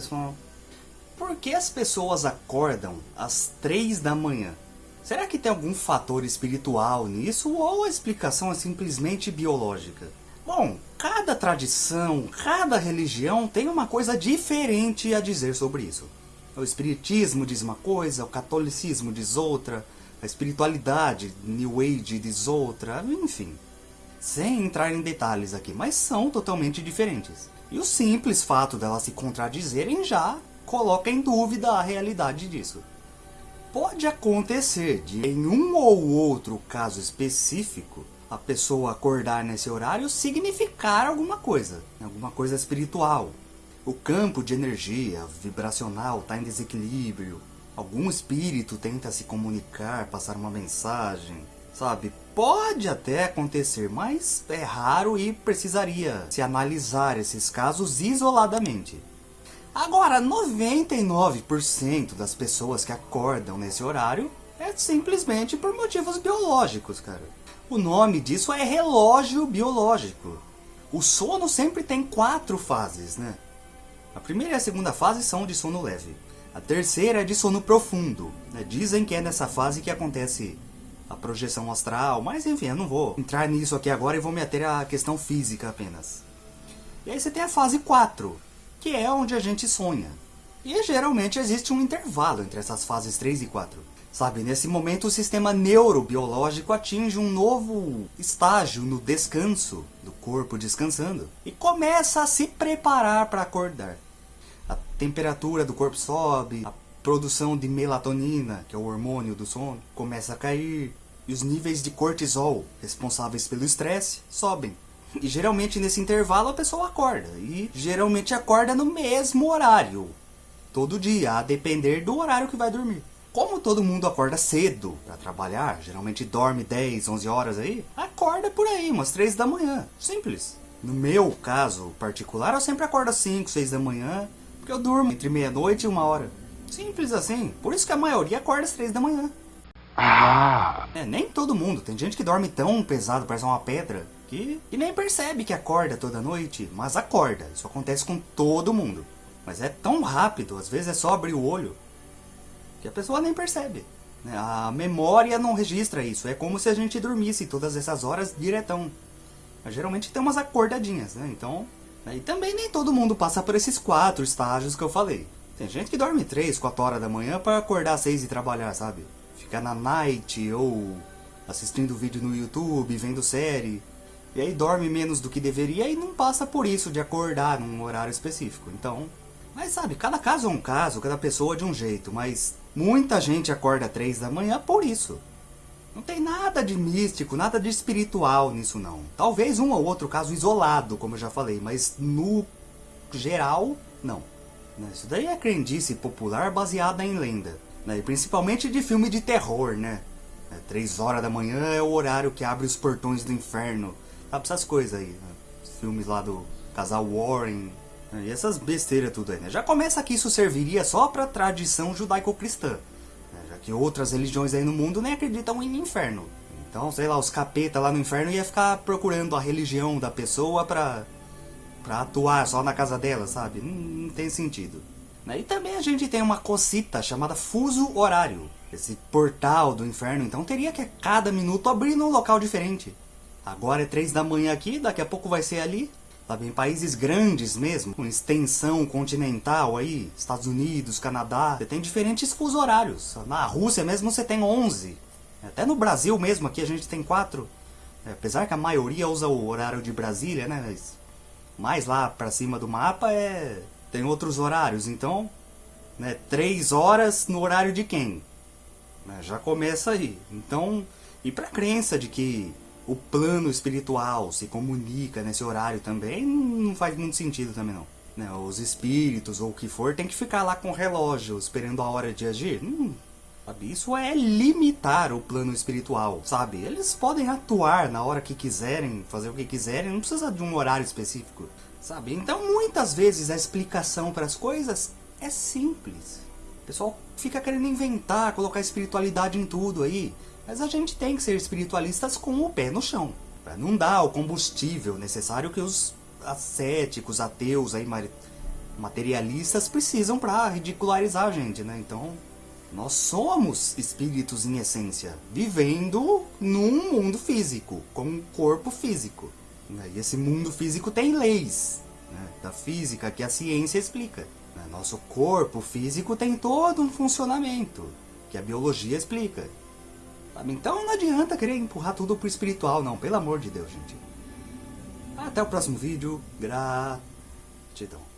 só. Por que as pessoas acordam às 3 da manhã? Será que tem algum fator espiritual nisso ou a explicação é simplesmente biológica? Bom, cada tradição, cada religião tem uma coisa diferente a dizer sobre isso. O espiritismo diz uma coisa, o catolicismo diz outra, a espiritualidade, New Age diz outra, enfim. Sem entrar em detalhes aqui, mas são totalmente diferentes. E o simples fato delas se contradizerem já coloca em dúvida a realidade disso. Pode acontecer de, em um ou outro caso específico, a pessoa acordar nesse horário significar alguma coisa, alguma coisa espiritual. O campo de energia vibracional está em desequilíbrio, algum espírito tenta se comunicar, passar uma mensagem, sabe? Pode até acontecer, mas é raro e precisaria se analisar esses casos isoladamente. Agora, 99% das pessoas que acordam nesse horário é simplesmente por motivos biológicos, cara. O nome disso é relógio biológico. O sono sempre tem quatro fases, né? A primeira e a segunda fase são de sono leve. A terceira é de sono profundo. Né? Dizem que é nessa fase que acontece a projeção astral, mas enfim, eu não vou entrar nisso aqui agora e vou me ater à questão física apenas. E aí você tem a fase 4, que é onde a gente sonha. E geralmente existe um intervalo entre essas fases 3 e 4. Sabe, nesse momento o sistema neurobiológico atinge um novo estágio no descanso, do corpo descansando, e começa a se preparar para acordar. A temperatura do corpo sobe, a produção de melatonina, que é o hormônio do sono, começa a cair, e os níveis de cortisol, responsáveis pelo estresse, sobem. E geralmente nesse intervalo a pessoa acorda, e geralmente acorda no mesmo horário, todo dia, a depender do horário que vai dormir. Como todo mundo acorda cedo para trabalhar, geralmente dorme 10, 11 horas aí, acorda por aí, umas 3 da manhã. Simples. No meu caso particular, eu sempre acordo às 5, 6 da manhã, porque eu durmo entre meia-noite e uma hora. Simples assim. Por isso que a maioria acorda às 3 da manhã. Ah. É, nem todo mundo. Tem gente que dorme tão pesado, parece uma pedra, que, que nem percebe que acorda toda noite, mas acorda. Isso acontece com todo mundo. Mas é tão rápido, às vezes é só abrir o olho que a pessoa nem percebe. Né? A memória não registra isso. É como se a gente dormisse todas essas horas diretão. Mas geralmente tem umas acordadinhas, né? Então, né? e também nem todo mundo passa por esses quatro estágios que eu falei. Tem gente que dorme 3, 4 horas da manhã para acordar às 6 e trabalhar, sabe? Ficar na night ou assistindo vídeo no YouTube, vendo série. E aí dorme menos do que deveria e não passa por isso de acordar num horário específico. Então, mas sabe, cada caso é um caso, cada pessoa é de um jeito, mas muita gente acorda três da manhã por isso. Não tem nada de místico, nada de espiritual nisso não. Talvez um ou outro caso isolado, como eu já falei, mas no geral, não. Isso daí é crendice popular baseada em lenda. Né? E principalmente de filme de terror, né? É, três horas da manhã é o horário que abre os portões do inferno. Sabe essas coisas aí, né? Filmes lá do casal Warren, e essas besteiras tudo aí, né? Já começa que isso serviria só para tradição judaico-cristã. Né? Já que outras religiões aí no mundo nem acreditam em inferno. Então, sei lá, os capeta lá no inferno ia ficar procurando a religião da pessoa pra, pra atuar só na casa dela, sabe? Não, não tem sentido. Né? E também a gente tem uma cosita chamada fuso horário. Esse portal do inferno, então teria que a cada minuto abrir num local diferente. Agora é três da manhã aqui, daqui a pouco vai ser ali sabe? Em países grandes mesmo, com extensão continental aí, Estados Unidos, Canadá, você tem diferentes fuso horários. Na Rússia mesmo você tem 11. Até no Brasil mesmo aqui a gente tem 4. É, apesar que a maioria usa o horário de Brasília, né? Mas mais lá para cima do mapa é tem outros horários, então, né, 3 horas no horário de quem? Né, já começa aí. Então, e para crença de que o plano espiritual se comunica nesse horário também, não faz muito sentido também não. Né? Os espíritos ou o que for tem que ficar lá com o relógio esperando a hora de agir. Hum? Isso é limitar o plano espiritual, sabe? Eles podem atuar na hora que quiserem, fazer o que quiserem, não precisa de um horário específico, sabe? Então muitas vezes a explicação para as coisas é simples. O pessoal fica querendo inventar, colocar espiritualidade em tudo aí. Mas a gente tem que ser espiritualistas com o pé no chão. Para não dar o combustível necessário que os ascéticos, ateus aí materialistas precisam para ridicularizar a gente, né? Então, nós somos espíritos em essência, vivendo num mundo físico, com um corpo físico. Né? E esse mundo físico tem leis né? da física que a ciência explica. Né? Nosso corpo físico tem todo um funcionamento que a biologia explica. Então não adianta querer empurrar tudo pro espiritual, não. Pelo amor de Deus, gente. Até o próximo vídeo. Gratidão.